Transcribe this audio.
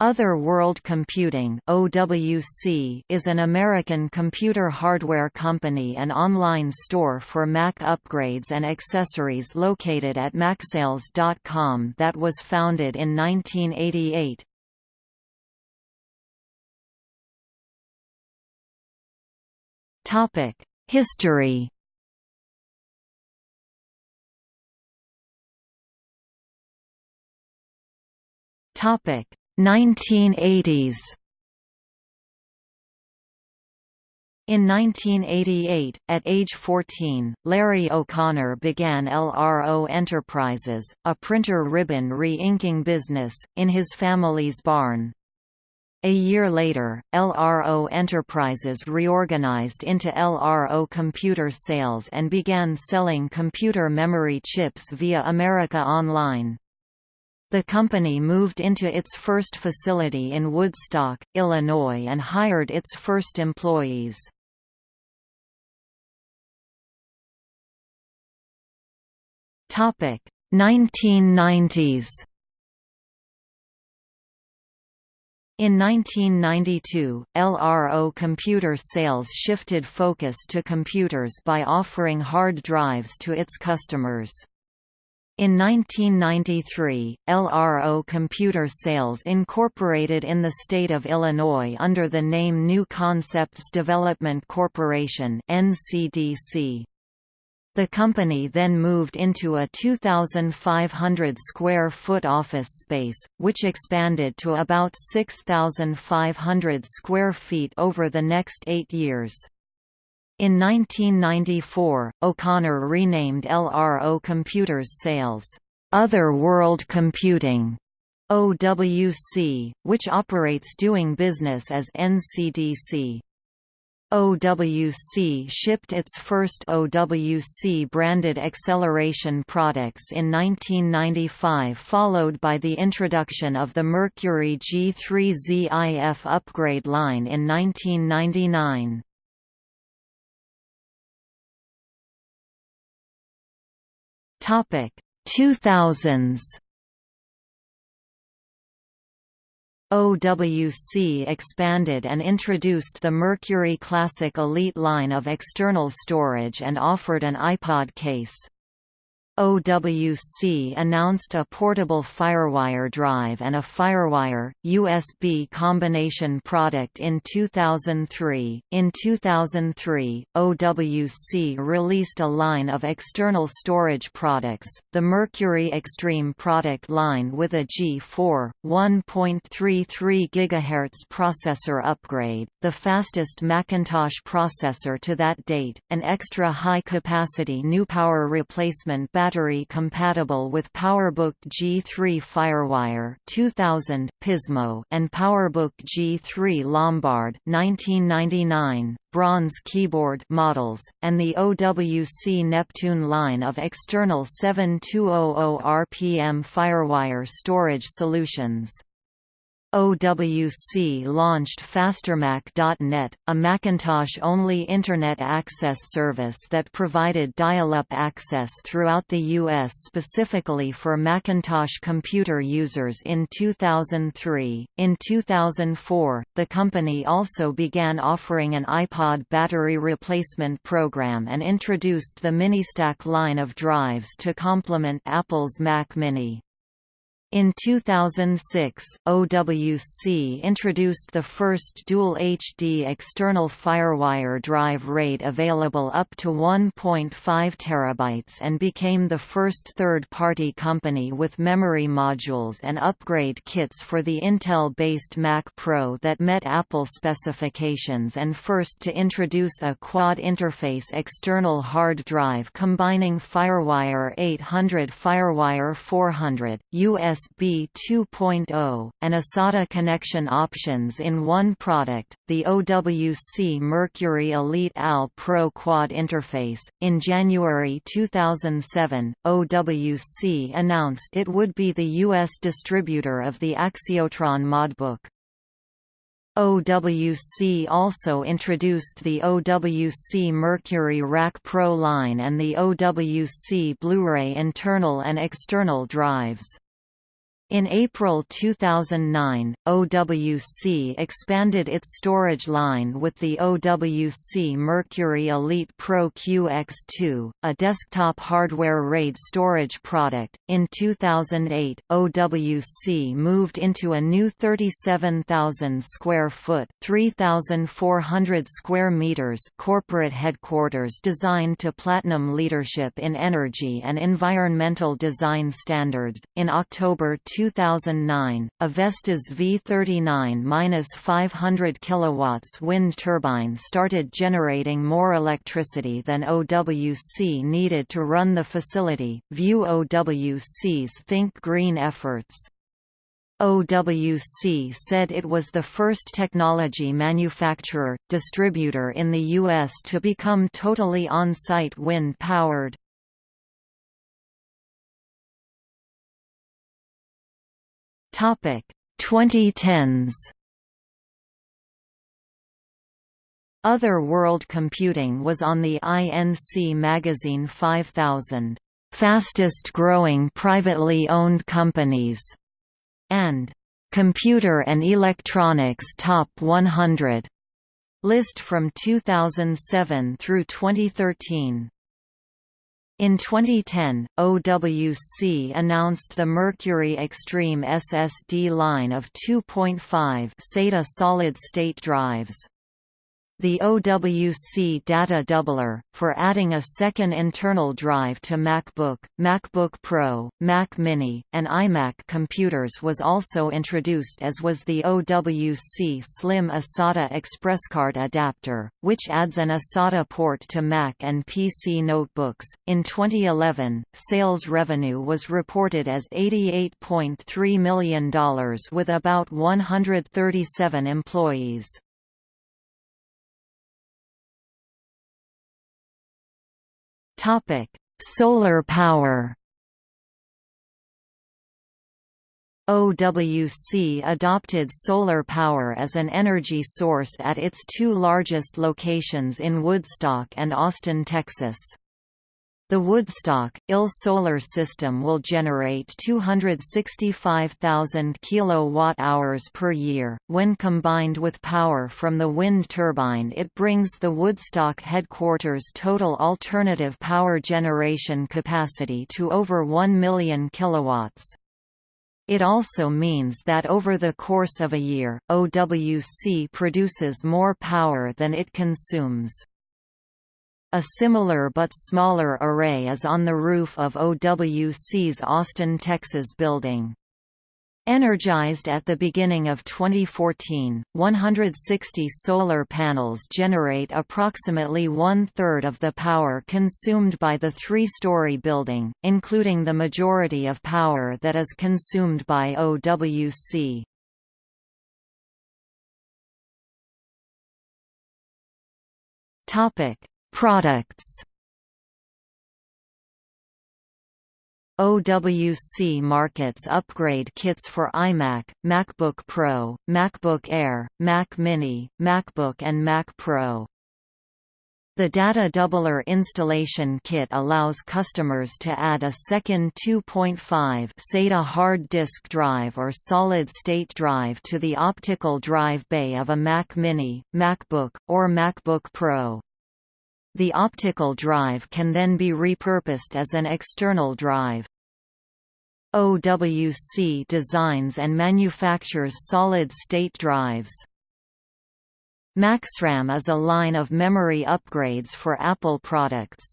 Other World Computing (OWC) is an American computer hardware company and online store for Mac upgrades and accessories located at Macsales.com that was founded in 1988. Topic: History. Topic: 1980s In 1988, at age 14, Larry O'Connor began LRO Enterprises, a printer ribbon re-inking business, in his family's barn. A year later, LRO Enterprises reorganized into LRO Computer Sales and began selling computer memory chips via America Online. The company moved into its first facility in Woodstock, Illinois and hired its first employees. Topic 1990s In 1992, LRO computer sales shifted focus to computers by offering hard drives to its customers. In 1993, LRO Computer Sales incorporated in the state of Illinois under the name New Concepts Development Corporation NCDC. The company then moved into a 2,500 square foot office space, which expanded to about 6,500 square feet over the next eight years. In 1994, O'Connor renamed LRO Computers Sales, Other World Computing, OWC, which operates doing business as NCDC. OWC shipped its first OWC-branded acceleration products in 1995 followed by the introduction of the Mercury G3ZIF upgrade line in 1999. Topic 2000s OWC expanded and introduced the Mercury Classic Elite line of external storage and offered an iPod case. OWC announced a portable FireWire drive and a FireWire USB combination product in 2003. In 2003, OWC released a line of external storage products, the Mercury Extreme product line with a G4 1.33 GHz processor upgrade, the fastest Macintosh processor to that date, an extra high-capacity new power replacement battery battery compatible with PowerBook G3 FireWire 2000 Pismo and PowerBook G3 Lombard 1999 bronze keyboard models, and the OWC Neptune line of external 7200 RPM FireWire storage solutions. OWC launched FasterMac.net, a Macintosh-only Internet access service that provided dial-up access throughout the U.S. specifically for Macintosh computer users in 2003. In 2004, the company also began offering an iPod battery replacement program and introduced the MiniStack line of drives to complement Apple's Mac Mini. In 2006, OWC introduced the first dual HD external FireWire drive RAID available up to 1.5 terabytes and became the first third-party company with memory modules and upgrade kits for the Intel-based Mac Pro that met Apple specifications and first to introduce a quad-interface external hard drive combining FireWire 800 FireWire 400, US USB 2.0, and eSATA connection options in one product, the OWC Mercury Elite AL Pro Quad interface. In January 2007, OWC announced it would be the U.S. distributor of the Axiotron modbook. OWC also introduced the OWC Mercury Rack Pro line and the OWC Blu-ray internal and external drives. In April 2009, OWC expanded its storage line with the OWC Mercury Elite Pro QX2, a desktop hardware RAID storage product. In 2008, OWC moved into a new 37,000 square foot (3,400 square meters) corporate headquarters designed to platinum leadership in energy and environmental design standards. In October 2009, a Vestas V39-500 kilowatts wind turbine started generating more electricity than OWC needed to run the facility. View OWC's Think Green efforts. OWC said it was the first technology manufacturer, distributor in the U.S. to become totally on-site wind-powered. Topic 2010s. Other World Computing was on the INC magazine 5000 fastest growing privately owned companies and Computer and Electronics Top 100 list from 2007 through 2013. In 2010, OWC announced the Mercury Extreme SSD line of 2.5 SATA solid-state drives. The OWC data doubler, for adding a second internal drive to MacBook, MacBook Pro, Mac Mini, and iMac computers was also introduced as was the OWC Slim eSATA ExpressCard adapter, which adds an eSATA port to Mac and PC notebooks. In 2011, sales revenue was reported as $88.3 million with about 137 employees. Topic: Solar power. OWC adopted solar power as an energy source at its two largest locations in Woodstock and Austin, Texas. The Woodstock, IL solar system will generate 265,000 kilowatt-hours per year. When combined with power from the wind turbine it brings the Woodstock headquarters total alternative power generation capacity to over 1 million kilowatts. It also means that over the course of a year, OWC produces more power than it consumes. A similar but smaller array is on the roof of OWC's Austin, Texas building. Energized at the beginning of 2014, 160 solar panels generate approximately one-third of the power consumed by the three-story building, including the majority of power that is consumed by OWC. Products OWC markets upgrade kits for iMac, MacBook Pro, MacBook Air, Mac Mini, MacBook and Mac Pro. The Data Doubler installation kit allows customers to add a second 2.5 SATA hard disk drive or solid-state drive to the optical drive bay of a Mac Mini, MacBook, or MacBook Pro. The optical drive can then be repurposed as an external drive. OWC designs and manufactures solid-state drives. MaxRAM is a line of memory upgrades for Apple products.